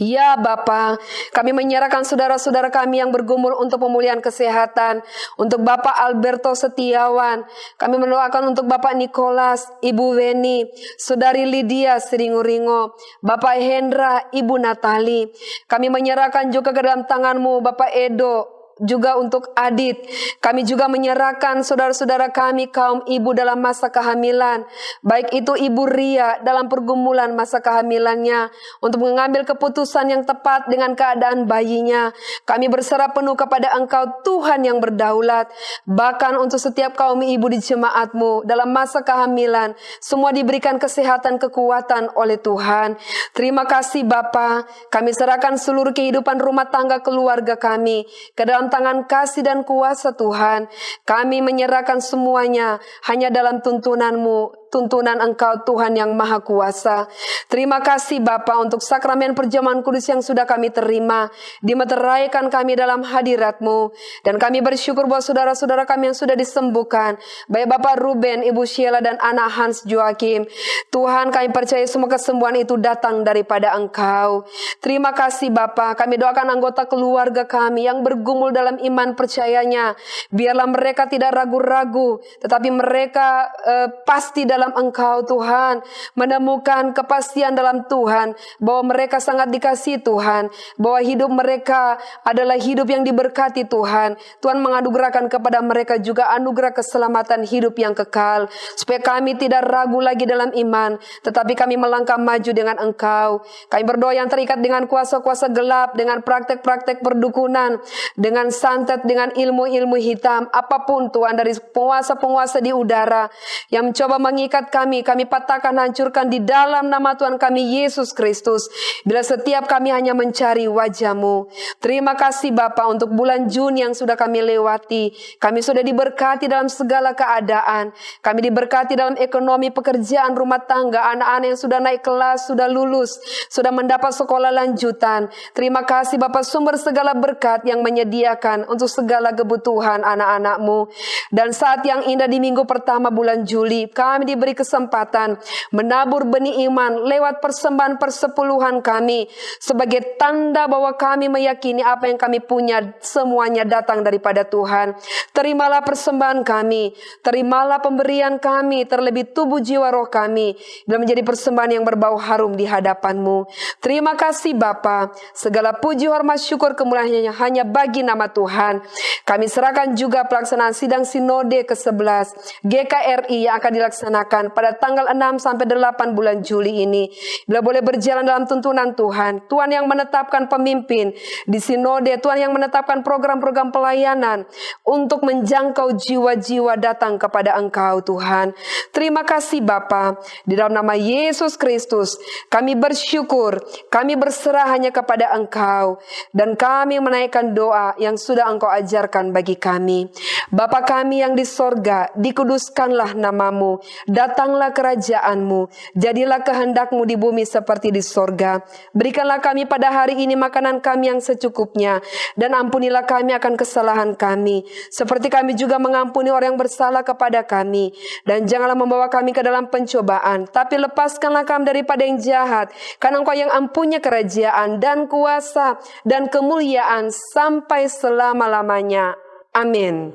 Ya Bapa, kami menyerahkan saudara-saudara kami yang bergumul untuk pemulihan kesehatan, untuk Bapak Alberto Setiawan, kami mendoakan untuk Bapak Nikolas, Ibu Weni, Saudari Lydia Seringuringo, Bapak Hendra, Ibu Natali. Kami menyerahkan juga ke dalam tanganmu Bapak Edo, juga untuk Adit. Kami juga menyerahkan saudara-saudara kami kaum ibu dalam masa kehamilan. Baik itu Ibu Ria dalam pergumulan masa kehamilannya. Untuk mengambil keputusan yang tepat dengan keadaan bayinya. Kami berserah penuh kepada Engkau Tuhan yang berdaulat. Bahkan untuk setiap kaum ibu di jemaatmu dalam masa kehamilan. Semua diberikan kesehatan kekuatan oleh Tuhan. Terima kasih Bapa. Kami serahkan seluruh kehidupan rumah tangga keluarga kami ke dalam dalam tangan kasih dan kuasa Tuhan. Kami menyerahkan semuanya hanya dalam tuntunanmu, tuntunan Engkau Tuhan yang Maha Kuasa. Terima kasih Bapa untuk sakramen perjamuan kudus yang sudah kami terima. Dimeteraikan kami dalam hadiratmu. Dan kami bersyukur buat saudara-saudara kami yang sudah disembuhkan. Baik Bapak Ruben, Ibu Sheila dan anak Hans Joakim. Tuhan kami percaya semua kesembuhan itu datang daripada Engkau. Terima kasih Bapa. Kami doakan anggota keluarga kami yang bergumul dalam iman percayanya. Biarlah mereka tidak ragu-ragu. Tetapi mereka uh, pasti dalam dalam Engkau Tuhan, menemukan kepastian dalam Tuhan bahwa mereka sangat dikasih Tuhan, bahwa hidup mereka adalah hidup yang diberkati Tuhan. Tuhan menganugerahkan kepada mereka juga anugerah keselamatan hidup yang kekal, supaya kami tidak ragu lagi dalam iman, tetapi kami melangkah maju dengan Engkau. Kami berdoa yang terikat dengan kuasa-kuasa gelap, dengan praktek-praktek perdukunan, dengan santet, dengan ilmu-ilmu hitam, apa pun Tuhan dari penguasa-penguasa di udara yang mencoba mengikat mengikat kami, kami patahkan, hancurkan di dalam nama Tuhan kami Yesus Kristus. Bila setiap kami hanya mencari wajahmu. Terima kasih Bapa untuk bulan Juni yang sudah kami lewati. Kami sudah diberkati dalam segala keadaan. Kami diberkati dalam ekonomi, pekerjaan, rumah tangga, anak-anak yang sudah naik kelas, sudah lulus, sudah mendapat sekolah lanjutan. Terima kasih Bapak sumber segala berkat yang menyediakan untuk segala kebutuhan anak-anakmu. Dan saat yang indah di minggu pertama bulan Juli, kami diberi kesempatan menabur benih iman lewat persembahan persepuluhan kami sebagai tanda bahwa kami meyakini apa yang kami punya semuanya datang daripada Tuhan. Terimalah persembahan kami, terimalah pemberian kami terlebih tubuh jiwa roh kami dan menjadi persembahan yang berbau harum di hadapanmu. Terima kasih Bapa, segala puji hormat syukur kemuliaannya hanya bagi nama Tuhan. Kami serahkan juga pelaksanaan sidang sinode ke-11 GKRI yang akan dilaksanakan dilaksanakan pada tanggal 6 sampai 8 bulan Juli ini. Bila boleh berjalan dalam tuntunan Tuhan, Tuhan yang menetapkan pemimpin di sinode, Tuhan yang menetapkan program-program pelayanan untuk menjangkau jiwa-jiwa datang kepada Engkau Tuhan. Terima kasih Bapa. Di dalam nama Yesus Kristus, kami bersyukur, kami berserah hanya kepada Engkau dan kami menaikkan doa yang sudah Engkau ajarkan bagi kami. Bapa kami yang di sorga, dikuduskanlah namamu, datanglah kerajaanmu, jadilah kehendakmu di bumi seperti di sorga. Berikanlah kami pada hari ini makanan kami yang secukupnya, dan ampunilah kami akan kesalahan kami, seperti kami juga mengampuni orang yang bersalah kepada kami. Dan janganlah membawa kami ke dalam pencobaan, tapi lepaskanlah kami daripada yang jahat, karena engkau yang ampunya kerajaan dan kuasa dan kemuliaan sampai selama-lamanya. Amin.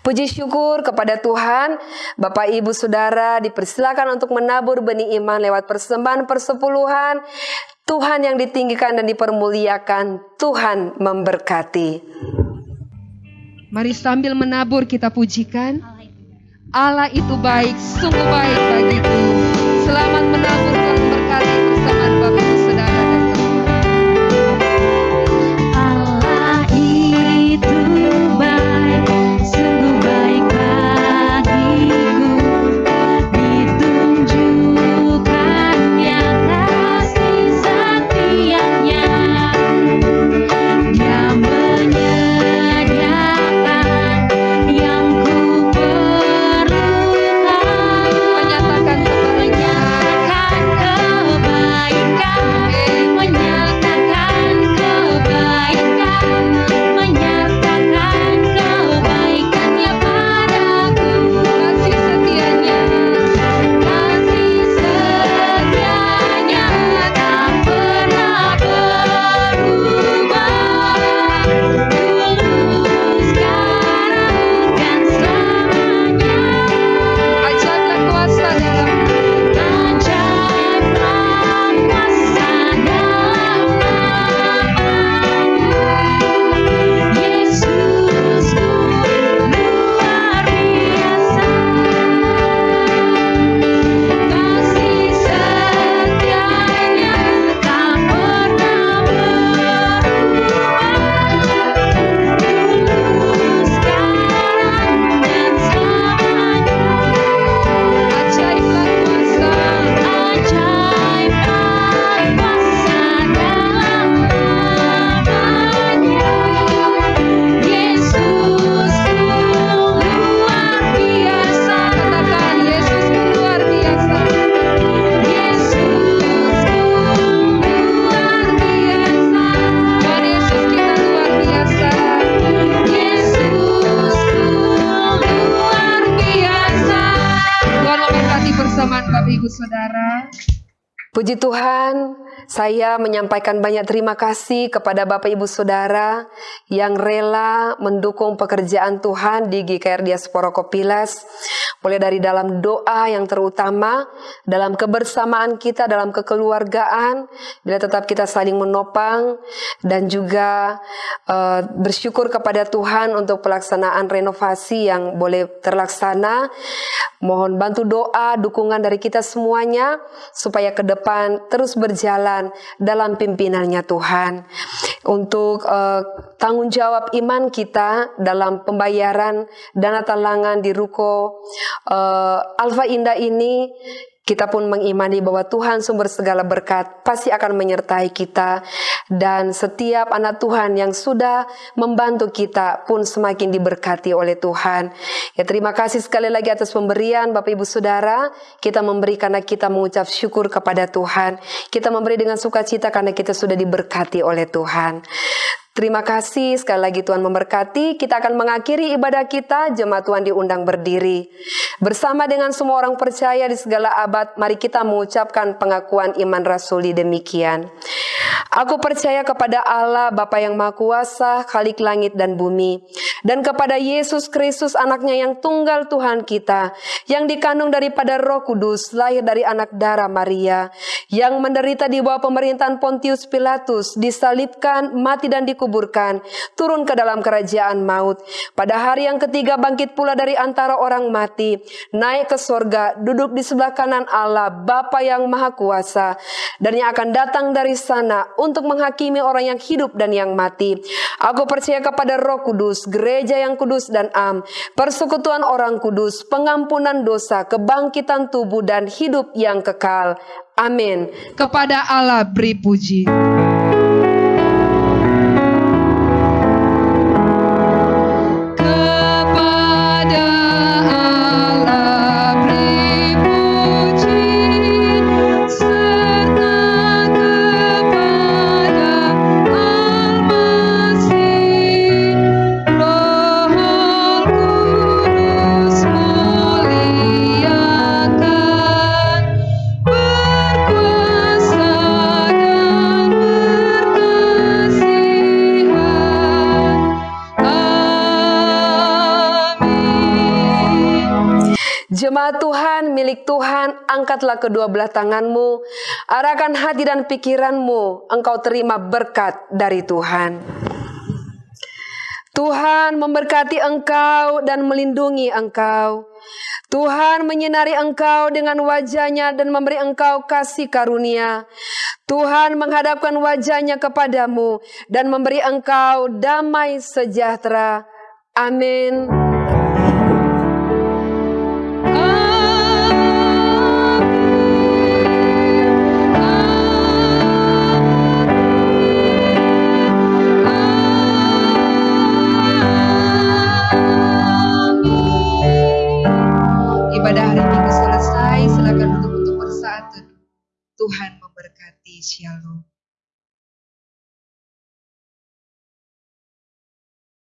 Puji syukur kepada Tuhan, Bapak Ibu Saudara dipersilakan untuk menabur benih iman lewat persembahan persepuluhan. Tuhan yang ditinggikan dan dipermuliakan, Tuhan memberkati. Mari sambil menabur kita pujikan. Allah itu baik, sungguh baik bagiku. Selamat menabur Tuhan berkati bersama Ibu Saudara. Puji Tuhan, saya menyampaikan banyak terima kasih kepada Bapak Ibu Saudara yang rela mendukung pekerjaan Tuhan di GKR Diaspora Kopilas. Mulai dari dalam doa yang terutama, dalam kebersamaan kita, dalam kekeluargaan, bila tetap kita saling menopang, dan juga eh, bersyukur kepada Tuhan untuk pelaksanaan renovasi yang boleh terlaksana. Mohon bantu doa, dukungan dari kita semuanya supaya ke depan terus berjalan dalam pimpinannya Tuhan. Untuk eh, tanggung jawab iman kita dalam pembayaran dana talangan di ruko eh, Alfa Indah ini kita pun mengimani bahwa Tuhan sumber segala berkat pasti akan menyertai kita dan setiap anak Tuhan yang sudah membantu kita pun semakin diberkati oleh Tuhan. Ya terima kasih sekali lagi atas pemberian Bapak Ibu Saudara. Kita memberi karena kita mengucap syukur kepada Tuhan. Kita memberi dengan sukacita karena kita sudah diberkati oleh Tuhan. Terima kasih sekali lagi Tuhan memberkati. Kita akan mengakhiri ibadah kita. Jemaat Tuhan diundang berdiri. Bersama dengan semua orang percaya di segala abad, mari kita mengucapkan pengakuan iman rasuli demikian. Aku percaya kepada Allah Bapa yang Maha Kuasa, Khalik langit dan bumi, dan kepada Yesus Kristus anaknya yang tunggal Tuhan kita, yang dikandung daripada Roh Kudus, lahir dari anak darah Maria, yang menderita di bawah pemerintahan Pontius Pilatus, disalibkan, mati dan dikuburkan, turun ke dalam kerajaan maut. Pada hari yang ketiga bangkit pula dari antara orang mati, naik ke sorga, duduk di sebelah kanan Allah, Bapa yang Maha Kuasa, dan yang akan datang dari sana untuk menghakimi orang yang hidup dan yang mati. Aku percaya kepada Roh Kudus, gereja yang kudus dan am, persekutuan orang kudus, pengampunan dosa, kebangkitan tubuh dan hidup yang kekal. Amin. Kepada Allah beri puji. Angkatlah kedua belah tanganmu, arahkan hati dan pikiranmu, engkau terima berkat dari Tuhan. Tuhan memberkati engkau dan melindungi engkau. Tuhan menyinari engkau dengan wajahnya dan memberi engkau kasih karunia. Tuhan menghadapkan wajahnya kepadamu dan memberi engkau damai sejahtera. Amin. Minggu